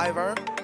Ivar.